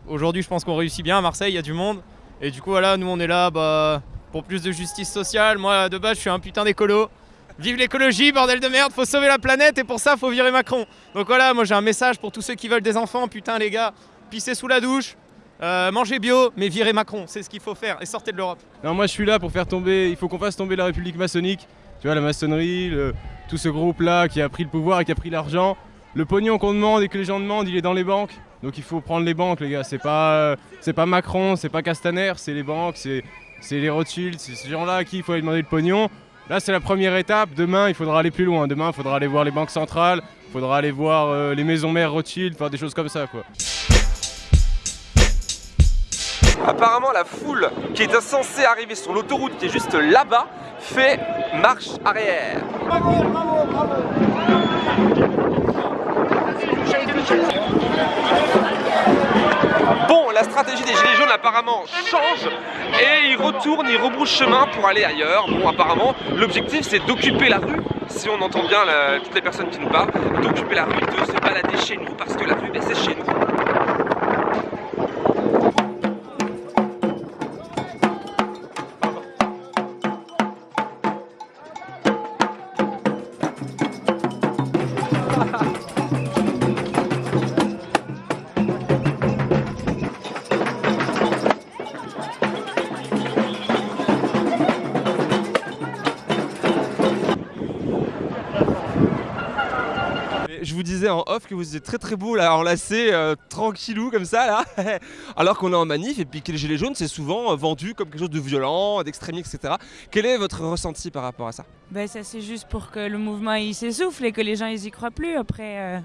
aujourd'hui je pense qu'on réussit bien à Marseille, il y a du monde. Et du coup voilà, nous on est là bah, pour plus de justice sociale. Moi de base je suis un putain d'écolo. Vive l'écologie, bordel de merde, faut sauver la planète et pour ça faut virer Macron. Donc voilà, moi j'ai un message pour tous ceux qui veulent des enfants, putain les gars, pissez sous la douche. Euh, mangez bio, mais virez Macron, c'est ce qu'il faut faire, et sortez de l'Europe. Non, moi je suis là pour faire tomber, il faut qu'on fasse tomber la République maçonnique. Tu vois, la maçonnerie, le- tout ce groupe-là qui a pris le pouvoir et qui a pris l'argent. Le pognon qu'on demande et que les gens demandent, il est dans les banques. Donc il faut prendre les banques, les gars. C'est pas, euh, pas Macron, c'est pas Castaner, c'est les banques, c'est, c'est les Rothschild, c'est ces gens-là à qui il faut aller demander le pognon. Là, c'est la première étape. Demain, il faudra aller plus loin. Demain, il faudra aller voir les banques centrales, il faudra aller voir euh, les maisons mères Rothschild, faire des choses comme ça, quoi. Apparemment, la foule qui est censée arriver sur l'autoroute qui est juste là-bas fait marche arrière. Bon, la stratégie des Gilets jaunes apparemment change et ils retournent, ils rebroussent chemin pour aller ailleurs. Bon, apparemment, l'objectif c'est d'occuper la rue, si on entend bien toutes les personnes qui nous parlent, d'occuper la rue, de se balader chez nous parce que la rue, ben, c'est chez nous. Off que vous étiez très très beau là, enlacé, euh, tranquillou comme ça là, [laughs] alors qu'on est en manif et puis que les gilets jaunes c'est souvent euh, vendu comme quelque chose de violent, d'extrémiste, etc. Quel est votre ressenti par rapport à ça? Ben, ça c'est juste pour que le mouvement il s'essouffle et que les gens ils y croient plus. Après, euh,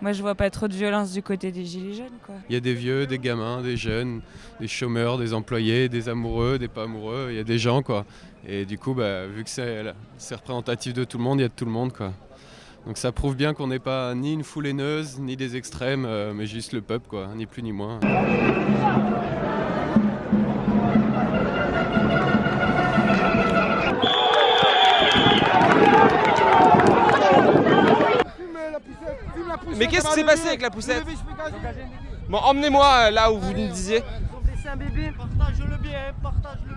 moi je vois pas trop de violence du côté des gilets jaunes quoi. Il y a des vieux, des gamins, des jeunes, des chômeurs, des employés, des amoureux, des pas amoureux, il y a des gens quoi. Et du coup, bah, vu que c'est c'est représentatif de tout le monde, il y a de tout le monde quoi. Donc ça prouve bien qu'on n'est pas ni une foule haineuse, ni des extrêmes, euh, mais juste le peuple quoi, ni plus ni moins. Mais qu'est-ce qui s'est passé avec la poussette Bon, emmenez-moi euh, là où vous nous disiez. Un bébé. Partage le bien, partage le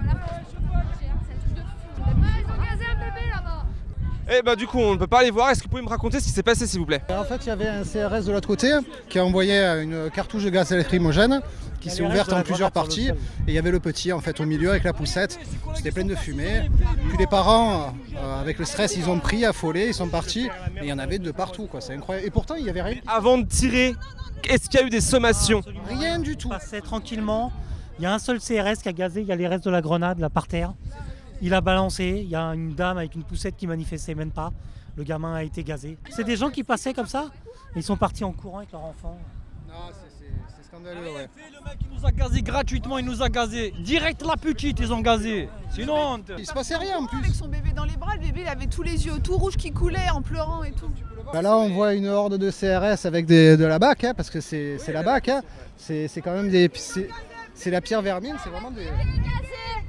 Eh bah du coup on ne peut pas aller voir, est-ce que vous pouvez me raconter ce qui s'est passé s'il vous plaît? En fait, il y avait un CRS de l'autre côté qui a envoyé une cartouche de gaz lacrymogène qui s'est ouverte en plusieurs parties. Et il y avait le petit en fait au milieu avec la poussette. C'était plein de fumée. Puis les parents, euh, avec le stress, ils ont pris, affolés, ils sont partis. Et il y en avait de partout, quoi. C'est incroyable. Et pourtant, il y avait rien. Avant de tirer, est-ce qu'il y a eu des sommations? Rien du tout. passait tranquillement. Il y a un seul CRS qui a gazé, il y a les restes de la grenade là par terre. Il a balancé, il y a une dame avec une poussette qui manifestait même pas. Le gamin a été gazé. C'est des gens qui passaient comme ça? Ils sont partis en courant avec leur enfant. C'est scandaleux, ouais. Il nous a gazé gratuitement, il nous a gazé. Direct la petite, ils ont gazé. C'est une honte. Il se passait rien en plus. Avec son bébé dans les bras, le bébé il avait tous les yeux tout rouges qui coulaient en pleurant et tout. Bah là, on voit une horde de CRS avec des- de la BAC, hein, parce que c'est la BAC. hein. C'est quand même des. c'est- C'est la pierre vermine, c'est vraiment des.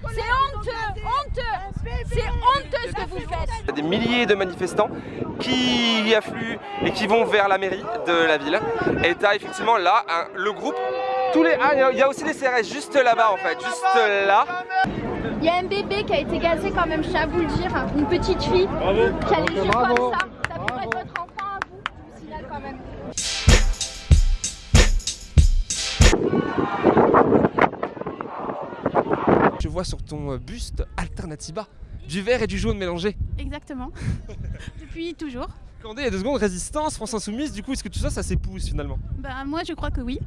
C'est honteux, honteux, c'est honteux ce que vous faites. Il y a des milliers de manifestants qui affluent et qui vont vers la mairie de la ville. Et t'as effectivement là le groupe. Tous les, ah, il y a- aussi des CRS juste là-bas en fait, juste là. Il y a un bébé qui a été gazé quand même, je tiens à vous le dire, une petite fille qui a les yeux Bravo. comme ça. Ça pourrait être votre enfant à vous, je vous signale quand même. Je vois sur ton euh, buste Alternativa du vert et du jaune mélangé. Exactement. [laughs] Depuis toujours. Attendez, il y a deux secondes, résistance, France Insoumise, du coup, est-ce que tout ça, ça s'épouse finalement? Bah, moi, je crois que oui.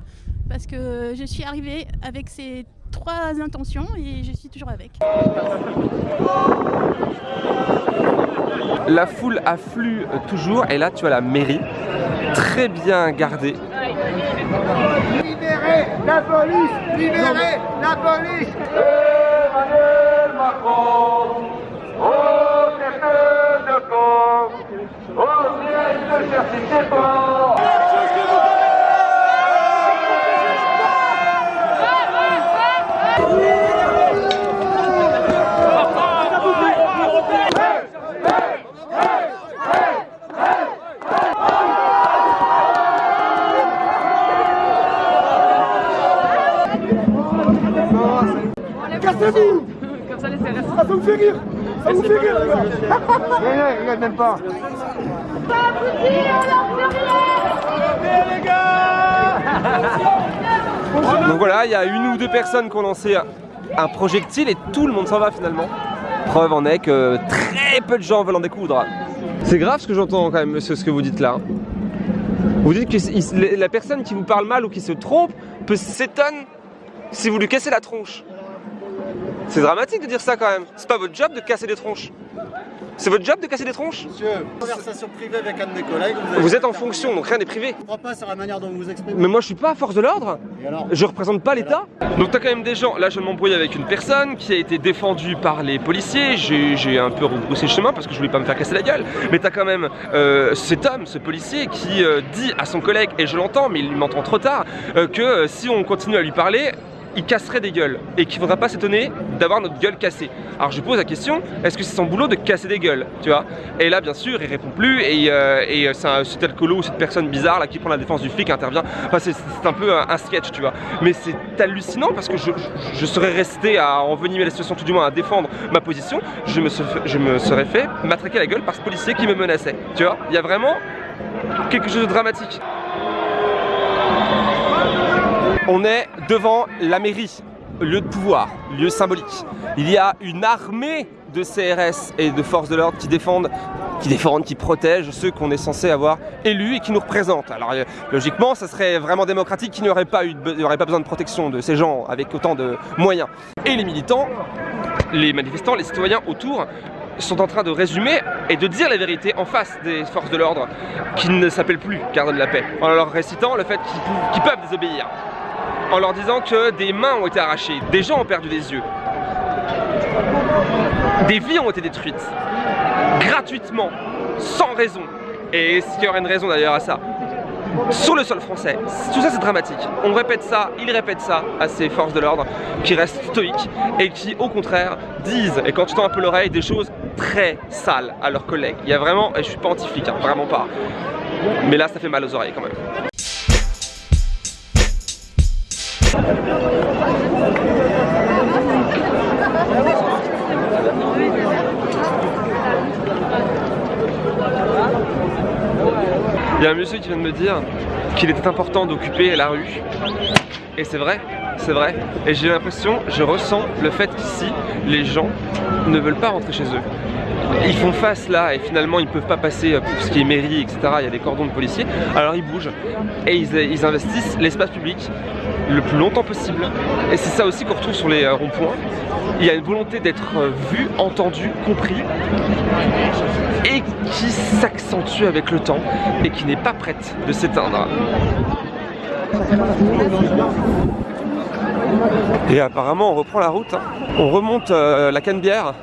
Parce que je suis arrivée avec ces trois intentions et je suis toujours avec. La foule afflue toujours, et là, tu as la mairie, très bien gardée. Libérez la police Libérez la police Macron Au cercle de camp. Au siège de chercher pas Cassez-vous ça. Ça vous fait rire Ça vous fait rire, les gars Regarde, [laughs] regarde même pas les gars Donc voilà, il y a une ou deux personnes qui ont lancé un projectile et tout le monde s'en va finalement. Preuve en est que très peu de gens veulent en découdre. C'est grave ce que j'entends quand même, monsieur, ce que vous dites là. Vous dites que la personne qui vous parle mal ou qui se trompe peut s'étonner si vous lui cassez la tronche. C'est dramatique de dire ça quand même. C'est pas votre job de casser des tronches. C'est votre job de casser des tronches Monsieur, conversation privée avec un de mes collègues. Vous, êtes en fonction, donc rien n'est privé. Je crois pas sur la manière dont vous vous exprimez. Mais moi je suis pas à force de l'ordre. Je représente pas l'État. Donc t'as quand même des gens, là je m'embrouille avec une personne qui a été défendue par les policiers. J'ai un peu rebroussé le chemin parce que je voulais pas me faire casser la gueule. Mais t'as quand même euh, cet homme, ce policier, qui euh, dit à son collègue, et je l'entends, mais il m'entend trop tard, euh, que euh, si on continue à lui parler, il casserait des gueules et qu'il ne faudra pas s'étonner d'avoir notre gueule cassée. Alors je pose la question, est-ce que c'est son boulot de casser des gueules, tu vois? Et là bien sûr il répond plus et, euh, euh, c'est cet alcoolo ou cette personne bizarre là qui prend la défense du flic intervient. Enfin c'est un peu un, sketch, tu vois. Mais c'est hallucinant parce que je, serais resté à envenimer la situation, tout du moins à défendre ma position. Je me, se- je me serais fait matraquer la gueule par ce policier qui me menaçait, tu vois Il y a vraiment quelque chose de dramatique. On est devant la mairie, lieu de pouvoir, lieu symbolique. Il y a une armée de CRS et de forces de l'ordre qui défendent, qui défendent, qui protègent ceux qu'on est censé avoir élus et qui nous représentent. Alors euh, logiquement, ça serait vraiment démocratique qu'il n'y aurait pas pas besoin de protection de ces gens avec autant de moyens. Et les militants, les manifestants, les citoyens autour sont en train de résumer et de dire la vérité en face des forces de l'ordre qui ne s'appellent plus gardes de la paix, en leur récitant le fait qu'ils peuvent désobéir, en leur disant que des mains ont été arrachées, des gens ont perdu des yeux, des vies ont été détruites, gratuitement, sans raison. Et est-ce qu'il y aurait une raison d'ailleurs à ça? Sur le sol français. Tout ça c'est dramatique. On répète ça, ils répètent ça à ces forces de l'ordre qui restent stoïques et qui au contraire disent, et quand tu tends un peu l'oreille, des choses très sales à leurs collègues. Il y a vraiment, et je suis pas anti-flic, hein, vraiment pas. Mais là ça fait mal aux oreilles quand même. Il y a un monsieur qui vient de me dire qu'il était important d'occuper la rue. Et c'est vrai, c'est vrai. Et j'ai l'impression, je ressens le fait qu'ici, les gens ne veulent pas rentrer chez eux. Ils font face là et finalement ils ne peuvent pas passer pour ce qui est mairie, etc. Il y a des cordons de policiers. Alors ils bougent et ils, ils investissent l'espace public le plus longtemps possible. Et c'est ça aussi qu'on retrouve sur les euh, ronds-points. Il y a une volonté d'être euh, vu, entendu, compris et qui s'accentue avec le temps et qui n'est pas prête de s'éteindre. Et apparemment on reprend la route, hein. on remonte euh, la Canebière.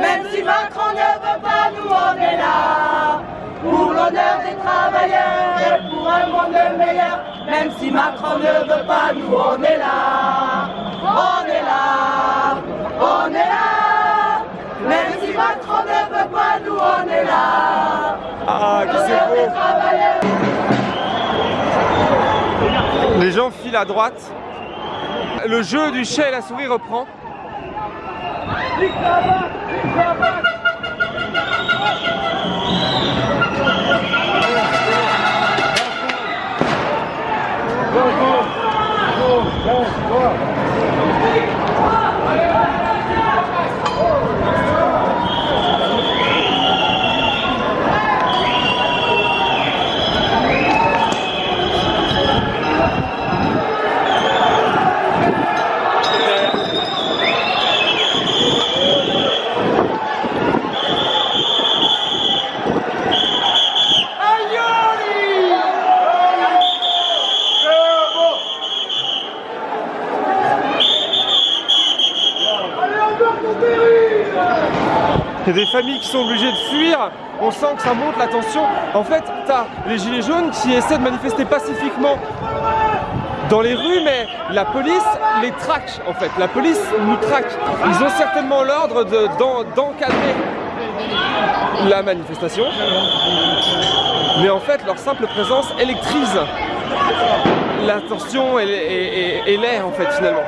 Même si Macron ne veut pas, nous on est là. Pour l'honneur des travailleurs et pour un monde meilleur. Même si Macron ne veut pas, nous on est là. On est là, on est là. Même si Macron ne veut pas, nous on est là. Ah, c'est beau gens filent à droite. Le jeu du chat et la souris reprend. Des familles qui sont obligées de fuir. On sent que ça monte la tension. En fait, t'as les gilets jaunes qui essaient de manifester pacifiquement dans les rues, mais la police les traque en fait. La police nous traque. Ils ont certainement l'ordre de- d'en- d'encadrer la manifestation. Mais en fait, leur simple présence électrise la tension et l'air en fait finalement.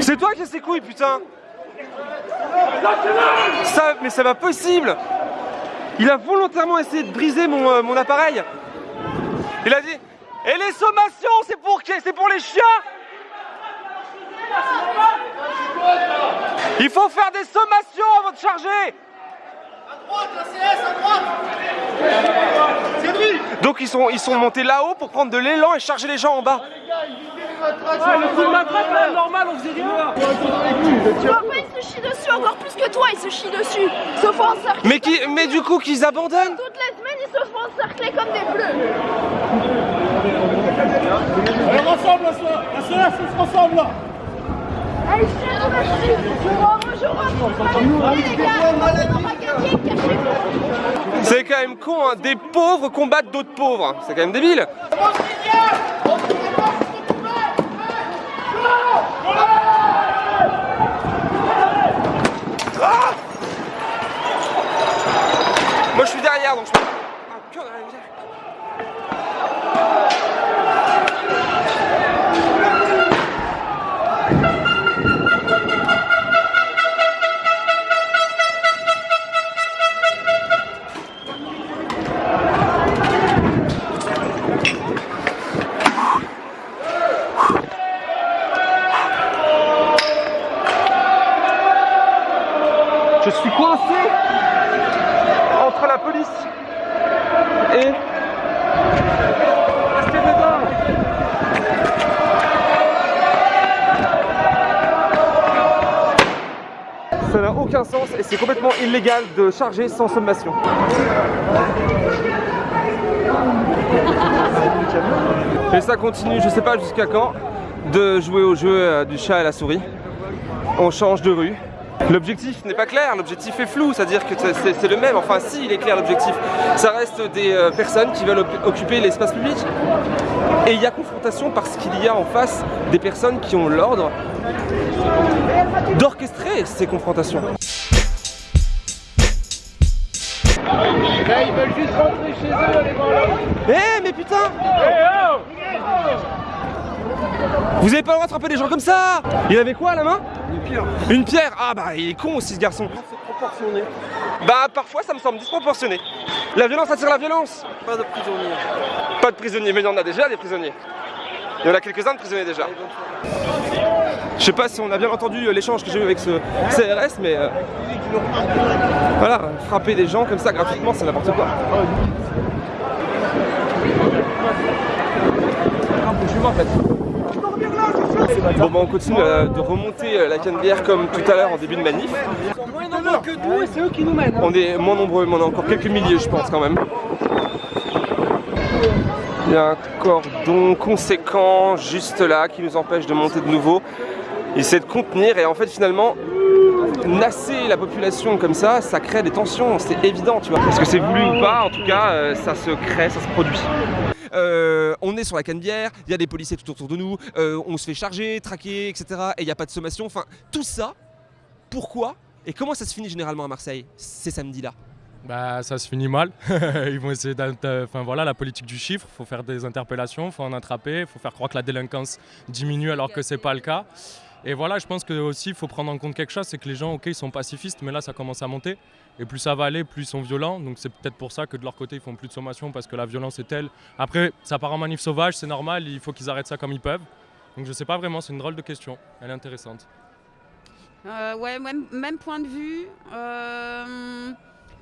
C'est toi qui as ses couilles, putain. Ça, mais c'est pas possible. Il a volontairement essayé de briser mon, euh, mon appareil. Il a dit Et les sommations, c'est pour qui C'est pour les chiens? Il faut faire des sommations avant de charger Donc ils sont, ils sont montés là-haut pour prendre de l'élan et charger les gens en bas. normal, on faisait Après, il se chie dessus encore plus que toi, il se chie dessus. Ils se font encercler. Mais, qui, mais du coup qu'ils abandonnent Toutes les semaines, ils se font encercler comme des bleus. Alors ensemble, la la soirée, on se rassemble là C'est quand même con, hein. des pauvres combattent d'autres pauvres. C'est quand même débile. Moi je suis derrière donc je peux... illégal de charger sans sommation. Et ça continue, je sais pas jusqu'à quand, de jouer au jeu euh, du chat et la souris. On change de rue. L'objectif n'est pas clair, l'objectif est flou, c'est-à-dire que c'est le même, enfin si il est clair l'objectif, ça reste des euh, personnes qui veulent occuper l'espace public. Et il y a confrontation parce qu'il y a en face des personnes qui ont l'ordre d'orchestrer ces confrontations. Vous avez pas le droit d'attraper des gens comme ça Il avait quoi à la main Une pierre. Une pierre Ah bah il est con aussi ce garçon. C'est proportionné. Bah parfois ça me semble disproportionné. La violence attire la violence. Pas de prisonniers. Pas de prisonniers, mais il y en a déjà des prisonniers. Il y en a quelques-uns de prisonniers déjà. Je sais pas si on a bien entendu euh, l'échange que j'ai eu avec ce CRS, mais euh, voilà, frapper des gens comme ça gratuitement, c'est n'importe quoi. en fait. Bon bah on continue euh, de remonter euh, la Canebière comme tout à l'heure en début de manif. Moins nombreux que nous et c'est eux qui nous mènent. On est moins nombreux, mais on a encore quelques milliers je pense quand même. Il y a un cordon conséquent juste là qui nous empêche de monter de nouveau. Il essaie de contenir et en fait finalement nasser la population comme ça, ça crée des tensions, c'est évident tu vois. Est-ce que c'est voulu ou pas, en tout cas euh, ça se crée, ça se produit. Euh, on est sur la Canebière, il y a des policiers tout autour de nous, euh, on se fait charger, traquer, etc. Et il n'y a pas de sommation. Enfin, tout ça, pourquoi et comment ça se finit généralement à Marseille ces samedis-là? Bah ça se finit mal. [laughs] Ils vont essayer d'inter- Enfin voilà, la politique du chiffre, faut faire des interpellations, faut en attraper, faut faire croire que la délinquance diminue alors que c'est pas le cas. Et voilà, je pense que aussi faut prendre en compte quelque chose, c'est que les gens, ok, ils sont pacifistes, mais là ça commence à monter. Et plus ça va aller, plus ils sont violents. Donc c'est peut-être pour ça que de leur côté ils font plus de sommation parce que la violence est telle. Après, ça part en manif sauvage, c'est normal, il faut qu'ils arrêtent ça comme ils peuvent. Donc je sais pas vraiment, c'est une drôle de question. Elle est intéressante. Euh, ouais, même, point de vue. Euh,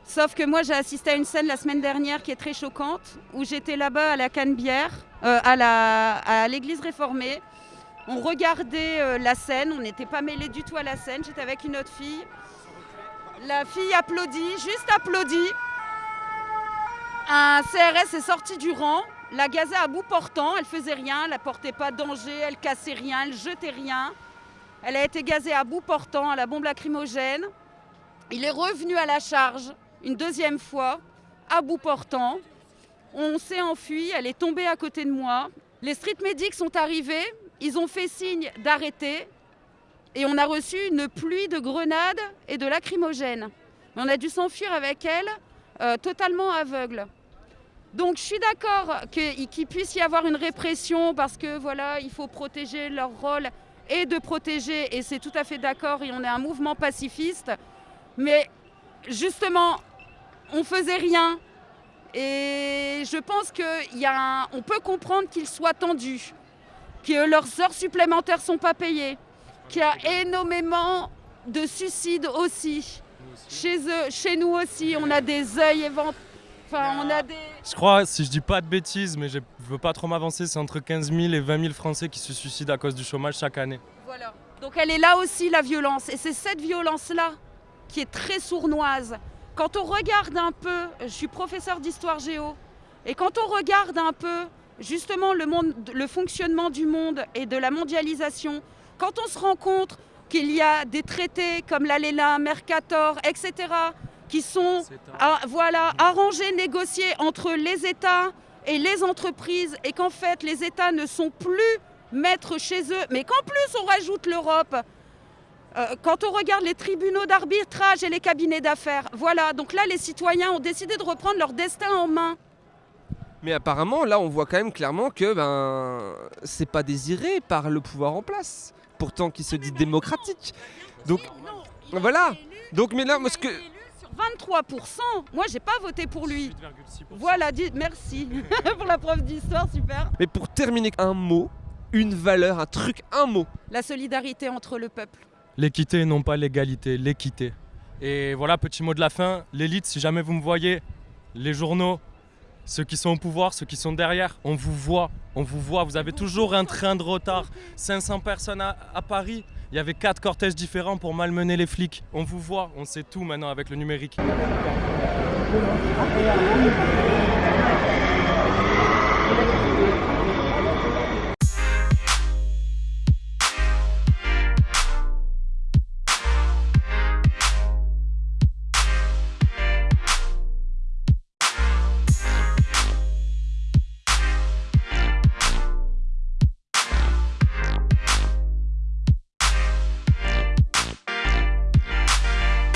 sauf que moi, j'ai assisté à une scène la semaine dernière qui est très choquante, où j'étais là-bas à la Canebière, euh, à l'église réformée. On regardait euh, la scène, on n'était pas mêlés du tout à la scène. J'étais avec une autre fille. La fille applaudit, juste applaudit. Un CRS est sorti du rang, la gazait à bout portant, elle faisait rien, elle apportait pas danger, elle cassait rien, elle jetait rien. Elle a été gazée à bout portant à la bombe lacrymogène. Il est revenu à la charge une deuxième fois, à bout portant. On s'est enfui, elle est tombée à côté de moi. Les street medics sont arrivés, ils ont fait signe d'arrêter et on a reçu une pluie de grenades et de lacrymogènes. On a dû s'enfuir avec elle, euh, totalement aveugle. Donc je suis d'accord qu'il puisse y avoir une répression parce que voilà, il faut protéger leur rôle et de protéger, et c'est tout à fait d'accord, et on est un mouvement pacifiste. Mais justement, on faisait rien. Et je pense qu'on peut comprendre qu'ils soient tendus, que leurs heures supplémentaires ne sont pas payées, qu'il y a énormément de suicides aussi. Chez eux, chez nous aussi, on a des œils éventés. Enfin, on a des... Je crois, si je dis pas de bêtises, mais je veux pas trop m'avancer, c'est entre 15 000 et 20 000 Français qui se suicident à cause du chômage chaque année. Voilà. Donc elle est là aussi, la violence. Et c'est cette violence-là qui est très sournoise. Quand on regarde un peu, je suis professeur d'histoire géo, et quand on regarde un peu justement le, monde, le fonctionnement du monde et de la mondialisation, quand on se rend compte qu'il y a des traités comme l'ALENA, Mercator, etc., qui sont voilà, arrangés, négociés entre les États et les entreprises, et qu'en fait les États ne sont plus maîtres chez eux, mais qu'en plus on rajoute l'Europe. Euh, quand on regarde les tribunaux d'arbitrage et les cabinets d'affaires, voilà, donc là les citoyens ont décidé de reprendre leur destin en main. Mais apparemment, là, on voit quand même clairement que ben, c'est pas désiré par le pouvoir en place, pourtant qui se dit démocratique. Donc, voilà. Donc, mais là, moi, ce que. 23%, moi j'ai pas voté pour lui. Voilà, dit, merci [laughs] pour la preuve d'histoire, super. Mais pour terminer, un mot, une valeur, un truc, un mot. La solidarité entre le peuple. L'équité, non pas l'égalité, l'équité. Et voilà, petit mot de la fin, l'élite, si jamais vous me voyez, les journaux, ceux qui sont au pouvoir, ceux qui sont derrière, on vous voit, on vous voit, vous avez toujours un train de retard. 500 personnes à, Paris, il y avait quatre cortèges différents pour malmener les flics. On vous voit, on sait tout maintenant avec le numérique.